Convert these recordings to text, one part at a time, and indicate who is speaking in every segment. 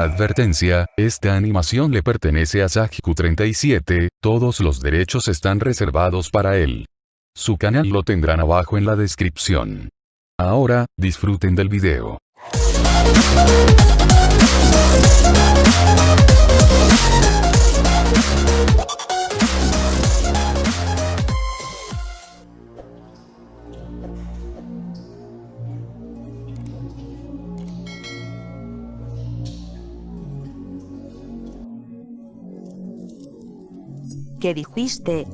Speaker 1: Advertencia, esta animación le pertenece a Sajiku37, todos los derechos están reservados para él. Su canal lo tendrán abajo en la descripción. Ahora, disfruten del video.
Speaker 2: ¿Qué dijiste?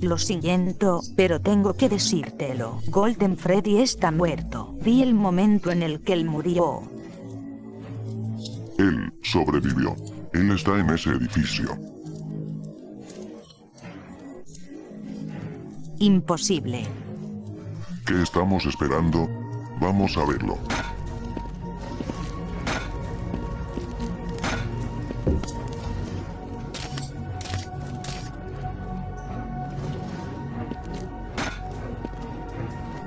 Speaker 2: Lo siento, pero tengo que decírtelo. Golden Freddy está muerto. Vi el momento en el que él murió.
Speaker 3: Él sobrevivió. Él está en ese edificio.
Speaker 2: Imposible.
Speaker 3: ¿Qué estamos esperando? Vamos a verlo.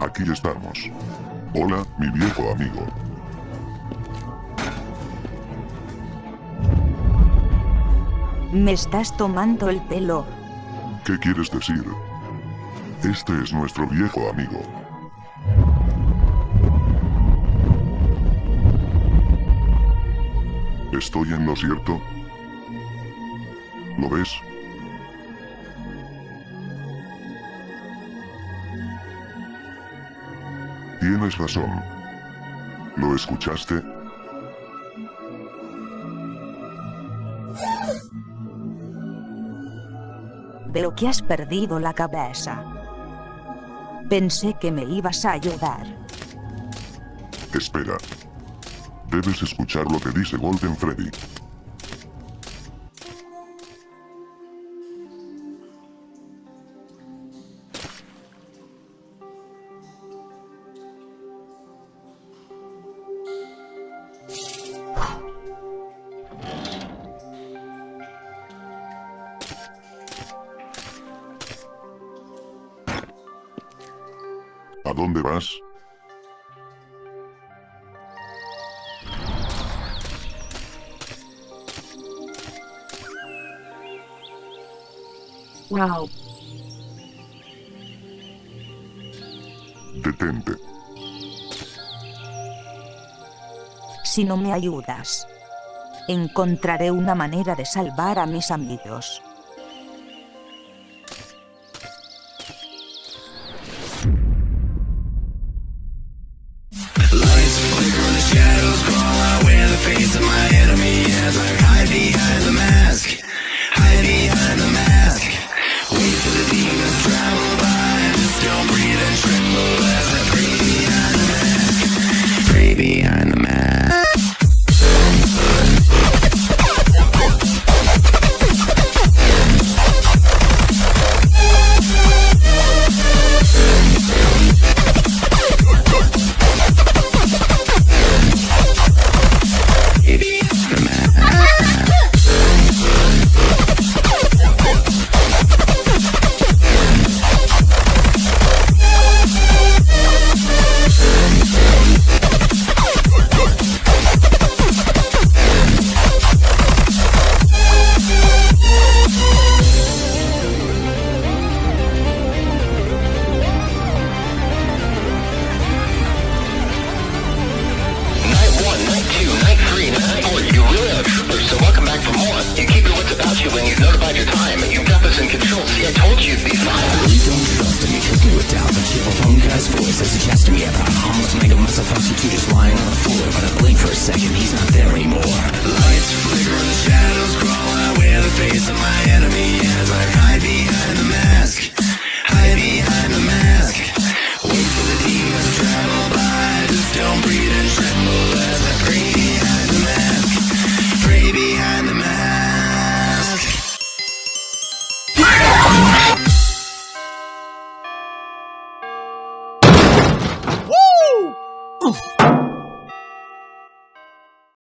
Speaker 3: Aquí estamos. Hola, mi viejo amigo.
Speaker 2: Me estás tomando el pelo.
Speaker 3: ¿Qué quieres decir? Este es nuestro viejo amigo. ¿Estoy en lo cierto? ¿Lo ves? Tienes razón. ¿Lo escuchaste?
Speaker 2: Veo que has perdido la cabeza. Pensé que me ibas a ayudar.
Speaker 3: Espera. Debes escuchar lo que dice Golden Freddy. ¿A dónde vas?
Speaker 2: Wow.
Speaker 3: Detente.
Speaker 2: Si no me ayudas, encontraré una manera de salvar a mis amigos.
Speaker 4: face of my enemy as I hide
Speaker 5: behind the mask. Hide behind the mask. Wait for the demons travel to suggest to me about a homeless mangled missile to just lying on the floor, but I blink for a second, he's not there anymore.